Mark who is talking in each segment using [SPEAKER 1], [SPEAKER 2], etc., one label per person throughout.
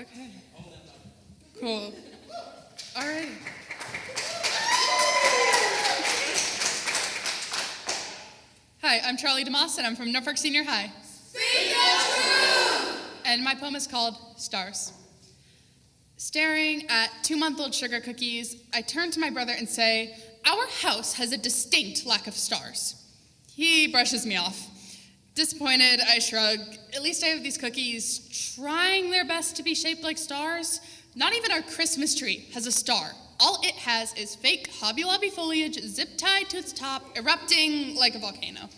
[SPEAKER 1] Okay. Cool. All right. Hi, I'm Charlie DeMoss, and I'm from Norfolk Senior High. And my poem is called Stars. Staring at two-month-old sugar cookies, I turn to my brother and say, our house has a distinct lack of stars. He brushes me off. Disappointed, I shrug. At least I have these cookies trying their best to be shaped like stars. Not even our Christmas tree has a star. All it has is fake Hobby Lobby foliage zip tied to its top, erupting like a volcano.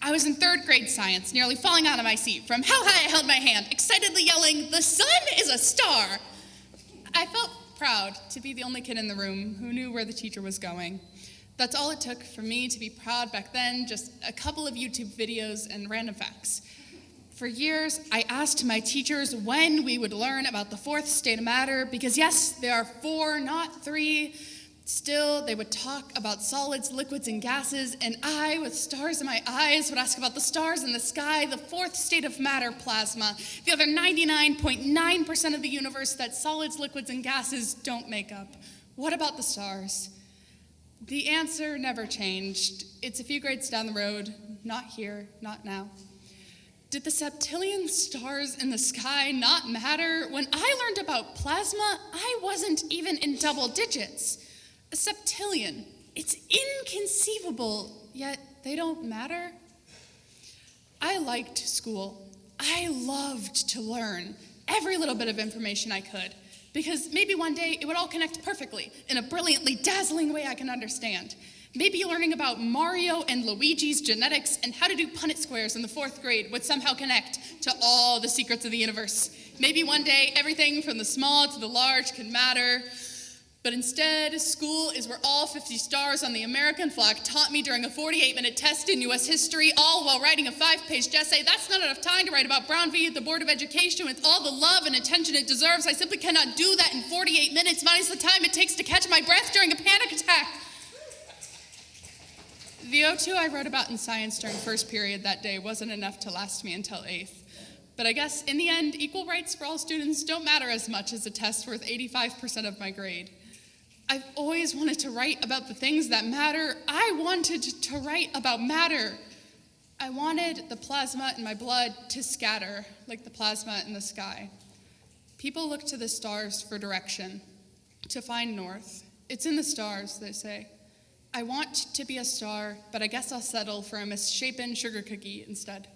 [SPEAKER 1] I was in third grade science, nearly falling out of my seat from how high I held my hand, excitedly yelling, The sun is a star! I felt proud to be the only kid in the room who knew where the teacher was going. That's all it took for me to be proud back then, just a couple of YouTube videos and random facts. For years, I asked my teachers when we would learn about the fourth state of matter, because yes, there are four, not three. Still, they would talk about solids, liquids, and gases, and I, with stars in my eyes, would ask about the stars in the sky, the fourth state of matter, plasma, the other 99.9% of the universe that solids, liquids, and gases don't make up. What about the stars? The answer never changed. It's a few grades down the road, not here, not now. Did the septillion stars in the sky not matter? When I learned about plasma, I wasn't even in double digits. A septillion, it's inconceivable, yet they don't matter. I liked school. I loved to learn every little bit of information I could, because maybe one day it would all connect perfectly in a brilliantly dazzling way I can understand. Maybe learning about Mario and Luigi's genetics and how to do Punnett squares in the fourth grade would somehow connect to all the secrets of the universe. Maybe one day everything from the small to the large can matter. But instead, school is where all 50 stars on the American flag taught me during a 48 minute test in US history, all while writing a five page essay. That's not enough time to write about Brown v. the Board of Education with all the love and attention it deserves. I simply cannot do that in 48 minutes, minus the time it takes to catch my breath during a panic attack. The O2 I wrote about in science during first period that day wasn't enough to last me until eighth. But I guess in the end, equal rights for all students don't matter as much as a test worth 85% of my grade. I've always wanted to write about the things that matter. I wanted to write about matter. I wanted the plasma in my blood to scatter like the plasma in the sky. People look to the stars for direction, to find north. It's in the stars, they say. I want to be a star, but I guess I'll settle for a misshapen sugar cookie instead.